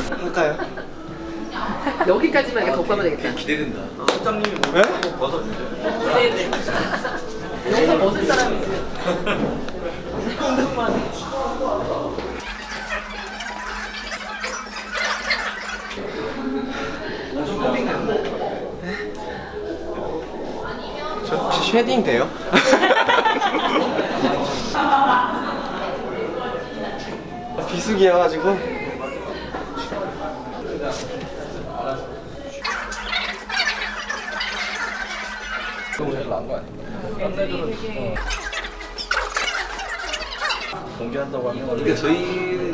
할까요? 여기까지만 이렇게 덮고 하면 되겠다. 기대된다. 사장님이 뭐 한번 벗어주세요. 네네. 여기서 벗을 사람이. 저 혹시 shading 돼요? 비수기여가지고 너무 잘 나온 거 아니야? 딴애들은 공개한다고 하면 근데 저희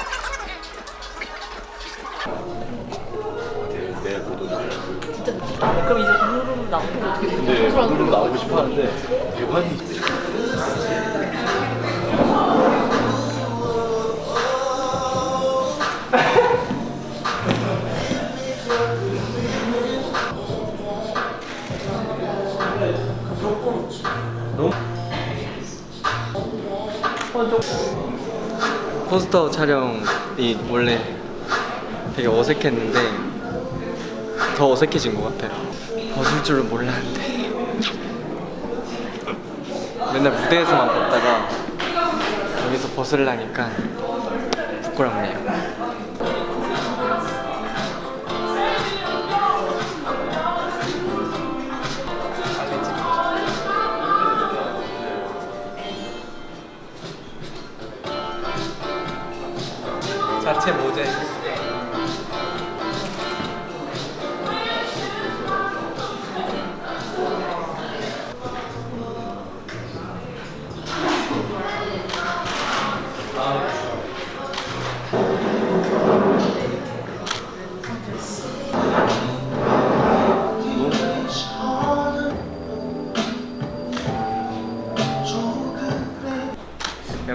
내 보도자 진짜 느끼다. 그럼 이제 우르르 나오면 어떻게 돼? 근데 오늘은 나오고 싶어 하는데 대관이 포스터 촬영이 원래 되게 어색했는데 더 어색해진 것 같아요. 벗을 줄은 몰랐는데 맨날 무대에서만 벗다가 여기서 벗으려니까 부끄럽네요. 자체 모자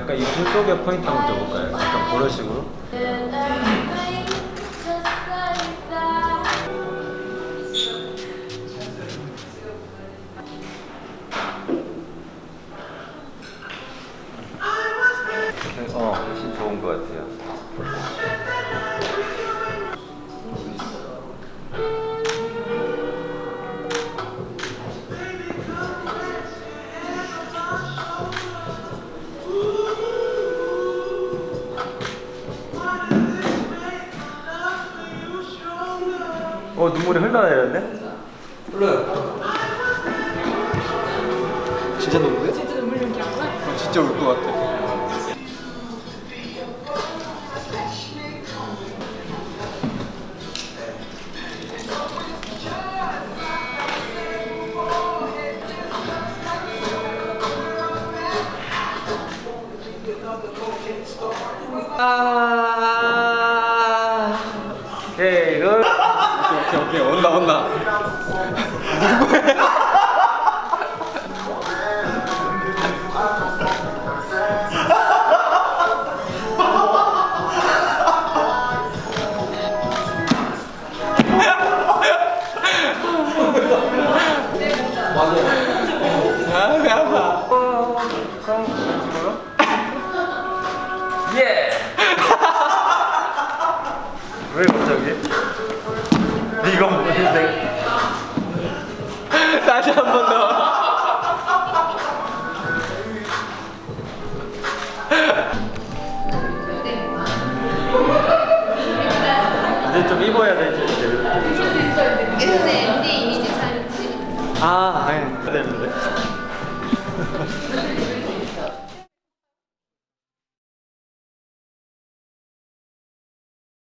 약간 이불 쪽에 포인트 한번 줘볼까요? 약간 그런 식으로 어, 훨씬 좋은 것 같아요. 어, 눈물이 흘러내렸네? 진짜 너무해? 진짜 눈물 연기하구나. 진짜 울 것 같아. 아. 오케이, 굿. 오케이 오케이 온다 온다. 예! 왜 갑자기? 다시 한 번 더. 이제 좀 입어야 되지. 그래서 MD 이미지 잘 아, 네. 되는데.